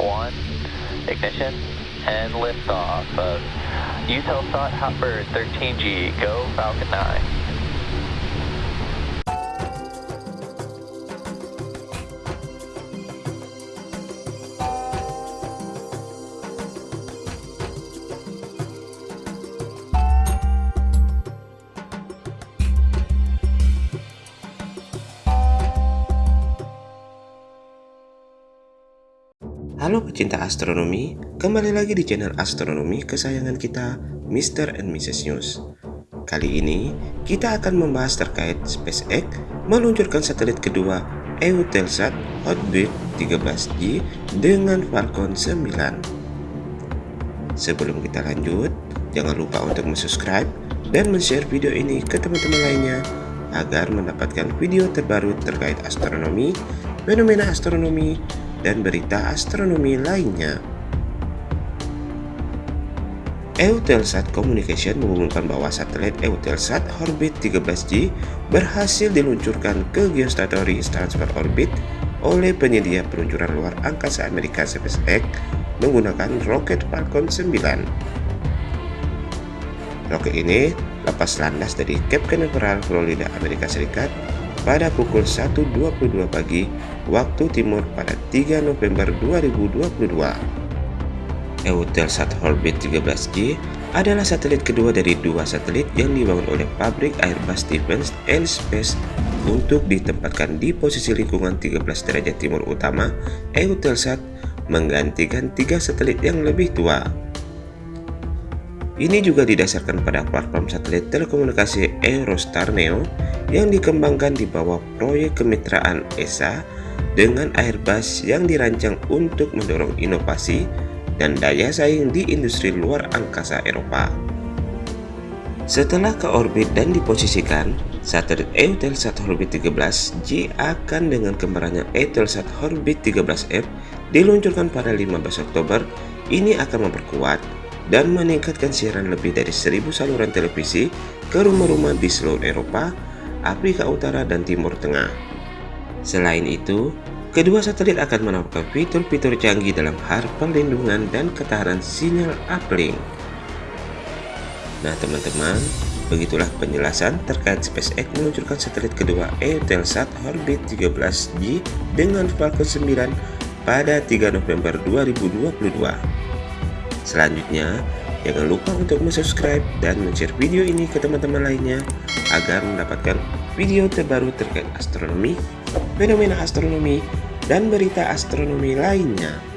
One, ignition, and liftoff of Eutelsat Hotbird 13G. Go Falcon 9. Halo pecinta astronomi, kembali lagi di channel astronomi kesayangan kita, Mr. and Mrs. News. Kali ini, kita akan membahas terkait SpaceX meluncurkan satelit kedua Eutelsat Hotbird 13G dengan Falcon 9. Sebelum kita lanjut, jangan lupa untuk subscribe dan share video ini ke teman-teman lainnya agar mendapatkan video terbaru terkait astronomi, fenomena astronomi, dan berita astronomi lainnya. Eutelsat Communication mengumumkan bahwa satelit Eutelsat Orbit 13G berhasil diluncurkan ke Geostationary Transfer Orbit oleh penyedia peluncuran luar angkasa Amerika SpaceX menggunakan roket Falcon 9. Roket ini lepas landas dari Cape Canaveral, Florida, Amerika Serikat pada pukul 1.22 pagi waktu timur pada 3 November 2022. Eutelsat Orbit 13G adalah satelit kedua dari dua satelit yang dibangun oleh pabrik Airbus Defence and Space untuk ditempatkan di posisi lingkungan 13 derajat timur utama Eutelsat menggantikan tiga satelit yang lebih tua. Ini juga didasarkan pada platform satelit telekomunikasi Eurostar Neo yang dikembangkan di bawah proyek kemitraan ESA dengan Airbus yang dirancang untuk mendorong inovasi dan daya saing di industri luar angkasa Eropa. Setelah ke orbit dan diposisikan, satelit Eutelsat Orbit 13G akan dengan kembarannya Eutelsat Orbit 13F diluncurkan pada 15 Oktober. Ini akan memperkuat dan meningkatkan siaran lebih dari 1000 saluran televisi ke rumah-rumah di seluruh Eropa, Afrika Utara, dan Timur Tengah. Selain itu, kedua satelit akan menawarkan fitur-fitur canggih dalam hal perlindungan dan ketahanan sinyal uplink. Nah teman-teman, begitulah penjelasan terkait SpaceX meluncurkan satelit kedua Eutelsat Orbit 13G dengan Falcon 9 pada 3 November 2022. Selanjutnya, jangan lupa untuk subscribe dan share video ini ke teman-teman lainnya agar mendapatkan video terbaru terkait astronomi, fenomena astronomi, dan berita astronomi lainnya.